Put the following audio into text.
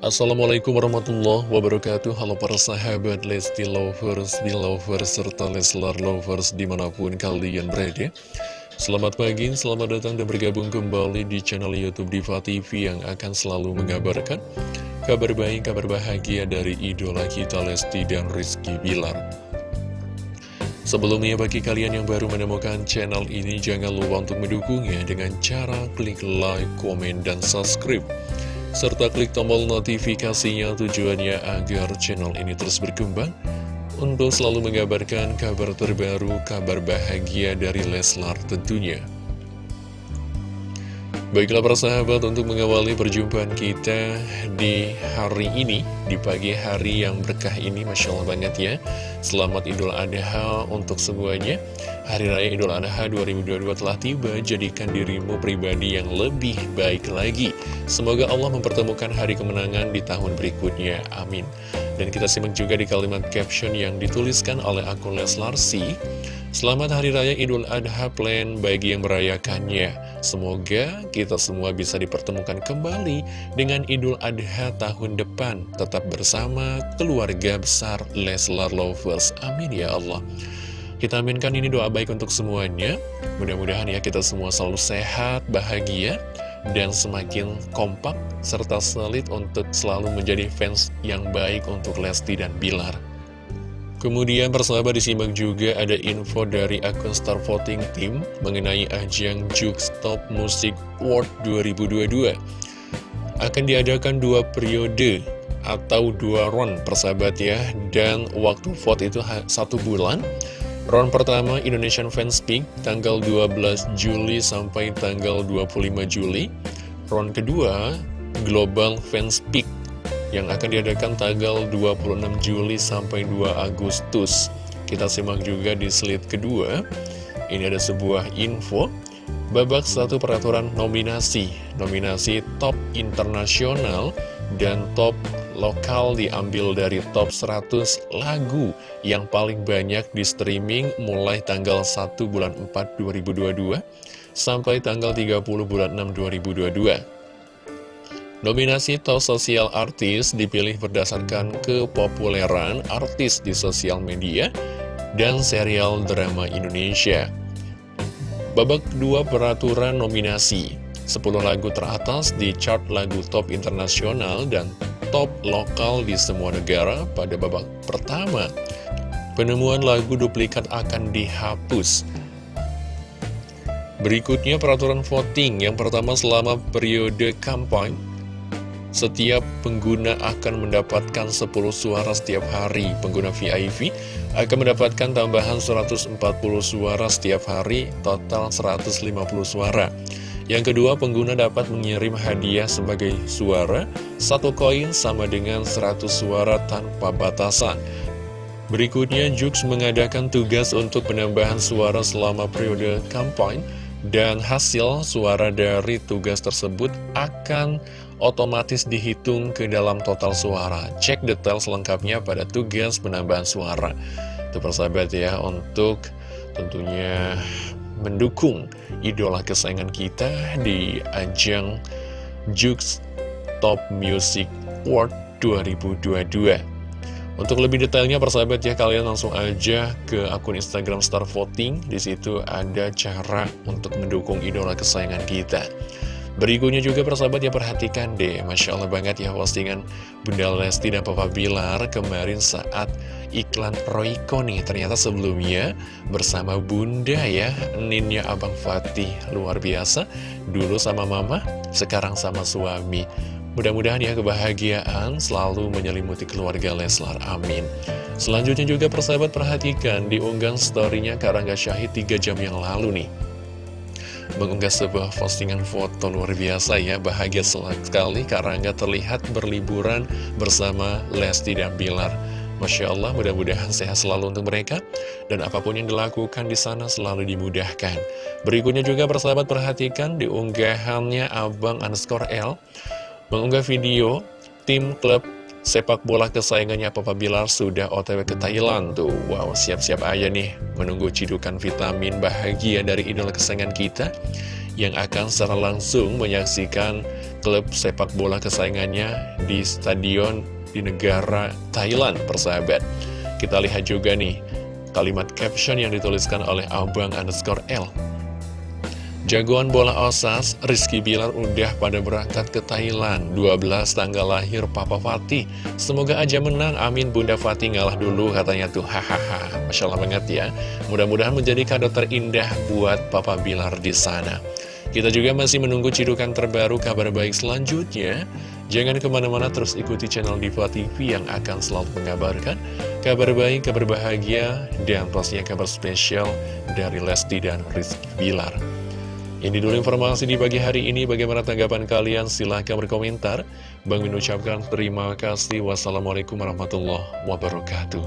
Assalamualaikum warahmatullahi wabarakatuh. Halo para sahabat Lesti Lovers, Belovers, serta Leslar Lovers di mana pun kalian berada. Selamat pagi, selamat datang dan bergabung kembali di channel Youtube Diva TV yang akan selalu mengabarkan Kabar baik, kabar bahagia dari idola kita Lesti dan Rizky Bilar. Sebelumnya bagi kalian yang baru menemukan channel ini jangan lupa untuk mendukungnya dengan cara klik like, komen, dan subscribe serta klik tombol notifikasinya tujuannya agar channel ini terus berkembang untuk selalu mengabarkan kabar terbaru, kabar bahagia dari Leslar tentunya. Baiklah para sahabat untuk mengawali perjumpaan kita di hari ini, di pagi hari yang berkah ini, Masya Allah banget ya. Selamat Idul Adha untuk semuanya. Hari Raya Idul Adha 2022 telah tiba, jadikan dirimu pribadi yang lebih baik lagi. Semoga Allah mempertemukan hari kemenangan di tahun berikutnya. Amin. Dan kita simak juga di kalimat caption yang dituliskan oleh akun Leslar C. Selamat Hari Raya Idul Adha plan bagi yang merayakannya. Semoga kita semua bisa dipertemukan kembali dengan Idul Adha tahun depan. Tetap bersama keluarga besar Leslar Lovers. Amin ya Allah. Kita aminkan ini doa baik untuk semuanya. Mudah-mudahan ya kita semua selalu sehat, bahagia, dan semakin kompak serta solid untuk selalu menjadi fans yang baik untuk Lesti dan Bilar. Kemudian persahabat disimak juga ada info dari akun Star Voting Team mengenai ajang Jux Top Music Award 2022. Akan diadakan dua periode atau dua round persahabat ya, dan waktu vote itu satu bulan. Round pertama Indonesian Fans Peak tanggal 12 Juli sampai tanggal 25 Juli. Round kedua Global Fans Peak yang akan diadakan tanggal 26 Juli sampai 2 Agustus. Kita simak juga di slide kedua. Ini ada sebuah info. Babak satu peraturan nominasi. Nominasi top internasional dan top lokal diambil dari top 100 lagu yang paling banyak di streaming mulai tanggal 1 bulan 4 2022 sampai tanggal 30 bulan 6 2022. Nominasi Top Sosial Artis dipilih berdasarkan kepopuleran artis di sosial media dan serial drama Indonesia. Babak dua peraturan nominasi 10 lagu teratas di chart lagu top internasional dan top lokal di semua negara pada babak pertama. Penemuan lagu duplikat akan dihapus. Berikutnya peraturan voting yang pertama selama periode kampanye setiap pengguna akan mendapatkan 10 suara setiap hari. Pengguna VIP akan mendapatkan tambahan 140 suara setiap hari, total 150 suara. Yang kedua, pengguna dapat mengirim hadiah sebagai suara, satu koin sama dengan 100 suara tanpa batasan. Berikutnya, Jux mengadakan tugas untuk penambahan suara selama periode kampanye, dan hasil suara dari tugas tersebut akan otomatis dihitung ke dalam total suara. Cek detail selengkapnya pada tugas penambahan suara. Itu persahabat ya, untuk tentunya mendukung idola kesayangan kita di ajang Jux Top Music Award 2022. Untuk lebih detailnya persahabat ya kalian langsung aja ke akun Instagram Star Voting. Di situ ada cara untuk mendukung idola kesayangan kita. Berikutnya juga persahabat ya perhatikan deh Masya Allah banget ya postingan Bunda Lesti dan Papa Bilar kemarin saat iklan Royco nih. Ternyata sebelumnya bersama Bunda ya Ninnya Abang Fatih. Luar biasa Dulu sama Mama, sekarang sama suami. Mudah-mudahan ya kebahagiaan selalu menyelimuti keluarga Leslar, amin. Selanjutnya juga persahabat perhatikan diunggang storynya Karangga Syahid 3 jam yang lalu nih Mengunggah sebuah postingan foto luar biasa ya Bahagia sekali Karangga terlihat berliburan bersama Lesti dan Bilar Masya Allah, mudah-mudahan sehat selalu untuk mereka dan apa pun yang dilakukan di sana selalu dimudahkan. Berikutnya juga persahabat perhatikan diunggahannya Abang underscore L mengunggah video tim klub sepak bola kesayangannya Papa Bilar sudah otw ke Thailand tuh Wow siap-siap aja nih menunggu cidukan vitamin bahagia dari idola kesayangan kita yang akan secara langsung menyaksikan klub sepak bola kesayangannya di stadion di negara Thailand, persahabat. Kita lihat juga nih kalimat caption yang dituliskan oleh Abang underscore L. Jagoan bola Osas, Rizky Bilar udah pada berangkat ke Thailand. 12 tanggal lahir Papa Fatih. Semoga aja menang, amin. Bunda Fatih ngalah dulu katanya tuh. Hahaha, Masya Allah banget ya. Mudah-mudahan menjadi kado terindah buat Papa Bilar di sana. Kita juga masih menunggu cidukan terbaru kabar baik selanjutnya. Jangan ke mana-mana terus ikuti channel Diva TV yang akan selalu mengabarkan Kabar baik, kabar bahagia, dan pastinya kabar spesial dari Lesti dan Rizky Bilar ini dulu informasi di pagi hari ini. Bagaimana tanggapan kalian? Silahkan berkomentar. Bang Min ucapkan terima kasih. Wassalamualaikum warahmatullahi wabarakatuh.